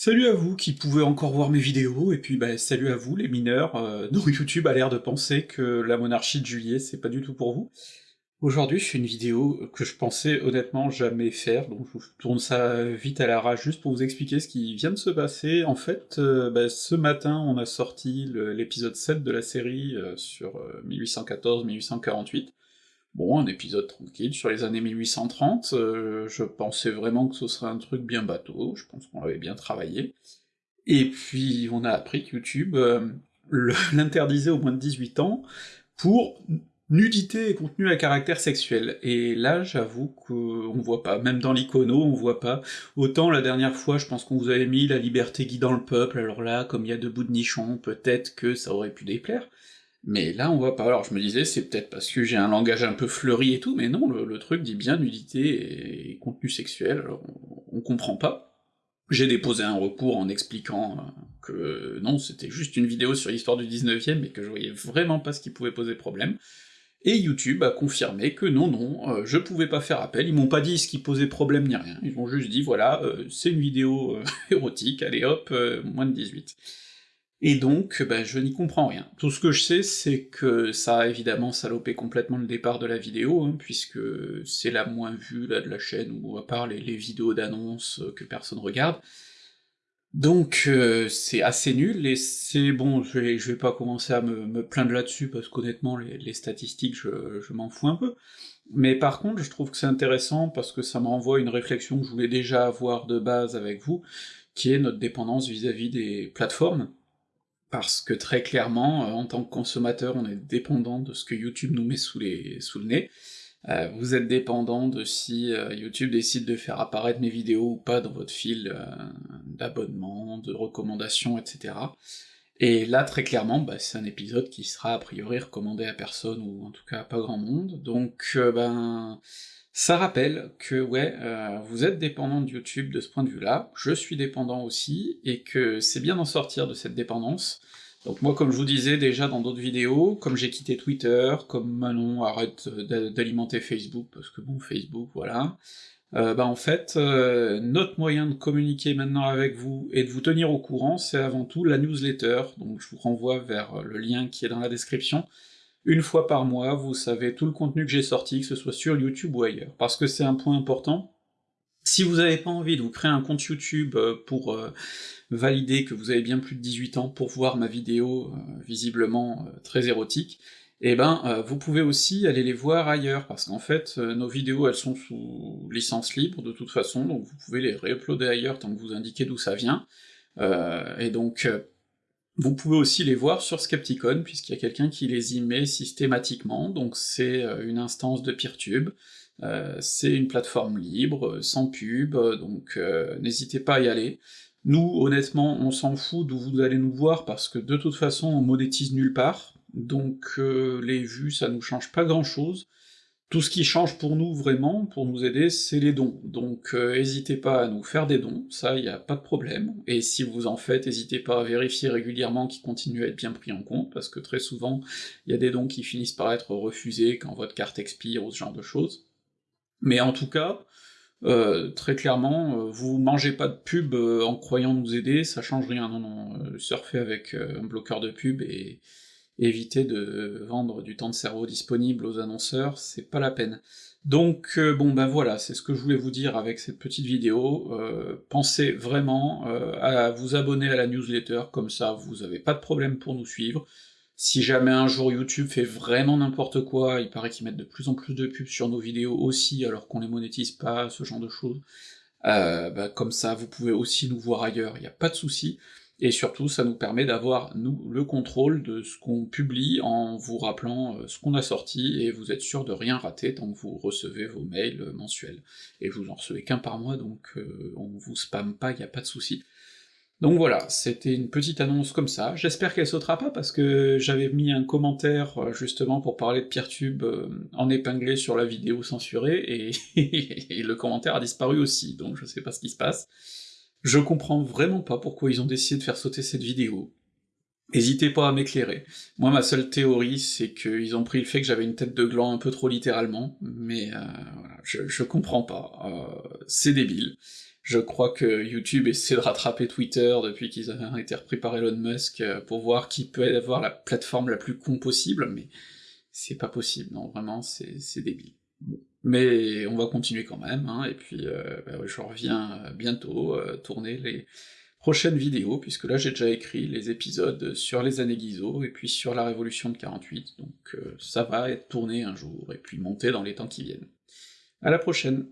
Salut à vous qui pouvez encore voir mes vidéos, et puis bah, salut à vous les mineurs, euh, dont YouTube a l'air de penser que la monarchie de juillet c'est pas du tout pour vous. Aujourd'hui je fais une vidéo que je pensais honnêtement jamais faire, donc je tourne ça vite à la rage juste pour vous expliquer ce qui vient de se passer. En fait, euh, bah, ce matin on a sorti l'épisode 7 de la série euh, sur 1814-1848, Bon, un épisode tranquille sur les années 1830, euh, je pensais vraiment que ce serait un truc bien bateau, je pense qu'on l'avait bien travaillé. Et puis on a appris que YouTube euh, l'interdisait au moins de 18 ans pour nudité et contenu à caractère sexuel. Et là, j'avoue qu'on voit pas, même dans l'icono, on voit pas. Autant la dernière fois, je pense qu'on vous avait mis la liberté guidant le peuple, alors là, comme il y a debout de nichons, peut-être que ça aurait pu déplaire. Mais là, on voit pas. Alors je me disais, c'est peut-être parce que j'ai un langage un peu fleuri et tout, mais non, le, truc dit bien nudité et contenu sexuel, alors on, comprend pas. J'ai déposé un recours en expliquant euh, que non, c'était juste une vidéo sur l'histoire du 19e, mais que je voyais vraiment pas ce qui pouvait poser problème. Et YouTube a confirmé que non, non, euh, je pouvais pas faire appel, ils m'ont pas dit ce qui posait problème ni rien, ils ont juste dit, voilà, euh, c'est une vidéo érotique, allez hop, moins de 18. Et donc, ben, je n'y comprends rien. Tout ce que je sais, c'est que ça a évidemment salopé complètement le départ de la vidéo, hein, puisque c'est la moins vue là de la chaîne, ou à part les, vidéos d'annonces que personne regarde. Donc euh, c'est assez nul, et c'est bon, je vais, vais pas commencer à me, plaindre là-dessus, parce qu'honnêtement, les, statistiques, je, m'en fous un peu. Mais par contre, je trouve que c'est intéressant, parce que ça me renvoie à une réflexion que je voulais déjà avoir de base avec vous, qui est notre dépendance vis à -vis des plateformes, parce que très clairement, euh, en tant que consommateur, on est dépendant de ce que YouTube nous met sous, les, sous le nez. Euh, vous êtes dépendant de si euh, YouTube décide de faire apparaître mes vidéos ou pas dans votre fil d'abonnement, de recommandations, etc. Et là, très clairement, bah, c'est un épisode qui sera a priori recommandé à personne, ou en tout cas à pas grand monde, donc ben ça rappelle que ouais, euh, vous êtes dépendant de YouTube de ce point de vue-là, je suis dépendant aussi, et que c'est bien d'en sortir de cette dépendance. Donc moi, comme je vous disais déjà dans d'autres vidéos, comme j'ai quitté Twitter, comme Manon arrête d'alimenter Facebook, parce que bon, Facebook, voilà, euh, bah en fait, euh, notre moyen de communiquer maintenant avec vous et de vous tenir au courant, c'est avant tout la newsletter, donc je vous renvoie vers le lien qui est dans la description, une fois par mois, vous savez tout le contenu que j'ai sorti, que ce soit sur YouTube ou ailleurs, parce que c'est un point important. Si vous n'avez pas envie de vous créer un compte YouTube euh, pour euh, valider que vous avez bien plus de 18 ans pour voir ma vidéo, euh, visiblement très érotique, eh ben vous pouvez aussi aller les voir ailleurs, parce qu'en fait, nos vidéos elles sont sous licence libre de toute façon, donc vous pouvez les réuploader ailleurs tant que vous indiquez d'où ça vient, et donc vous pouvez aussi les voir sur Skepticon, puisqu'il y a quelqu'un qui les y met systématiquement, donc c'est euh, une instance de Peertube, euh, c'est une plateforme libre, sans pub, donc euh, n'hésitez pas à y aller. Nous, honnêtement, on s'en fout d'où vous allez nous voir, parce que de toute façon, on monétise nulle part, donc les vues, ça nous change pas grand-chose, tout ce qui change pour nous vraiment, pour nous aider, c'est les dons, donc euh, pas à nous faire des dons, ça y a pas de problème, et si vous en faites, n'hésitez pas à vérifier régulièrement qu'ils continuent à être bien pris en compte, parce que très souvent, il y a des dons qui finissent par être refusés quand votre carte expire ou ce genre de choses. Mais en tout cas, euh, très clairement, euh, vous mangez pas de pub en croyant nous aider, ça change rien, non non, surfez avec un bloqueur de pub et éviter de vendre du temps de cerveau disponible aux annonceurs, c'est pas la peine. Donc euh, bon ben voilà, c'est ce que je voulais vous dire avec cette petite vidéo, euh, pensez vraiment euh, à vous abonner à la newsletter, comme ça vous avez pas de problème pour nous suivre, si jamais un jour YouTube fait vraiment n'importe quoi, il paraît qu'ils mettent de plus en plus de pubs sur nos vidéos aussi, alors qu'on les monétise pas, ce genre de choses, bah, comme ça vous pouvez aussi nous voir ailleurs, il a pas de souci, et surtout ça nous permet d'avoir, nous, le contrôle de ce qu'on publie en vous rappelant euh, ce qu'on a sorti, et vous êtes sûr de rien rater tant que vous recevez vos mails euh, mensuels. Et vous en recevez qu'un par mois, donc euh, on vous spamme pas, y a pas de souci. Donc voilà, c'était une petite annonce comme ça, j'espère qu'elle sautera pas, parce que j'avais mis un commentaire justement pour parler de Peertube en épinglé sur la vidéo censurée, et, et le commentaire a disparu aussi, donc je sais pas ce qui se passe. Je comprends vraiment pas pourquoi ils ont décidé de faire sauter cette vidéo. N'hésitez pas à m'éclairer. Moi, ma seule théorie, c'est qu'ils ont pris le fait que j'avais une tête de gland un peu trop littéralement, mais euh, voilà, je, je comprends pas. Euh, c'est débile. Je crois que YouTube essaie de rattraper Twitter depuis qu'ils ont été repris par Elon Musk pour voir qui peut avoir la plateforme la plus con possible, mais c'est pas possible, non, vraiment, c'est débile. Mais on va continuer quand même, hein, et puis euh, bah je reviens bientôt euh, tourner les prochaines vidéos, puisque là j'ai déjà écrit les épisodes sur les années Guizot, et puis sur la Révolution de 48, donc euh, ça va être tourné un jour, et puis monter dans les temps qui viennent. À la prochaine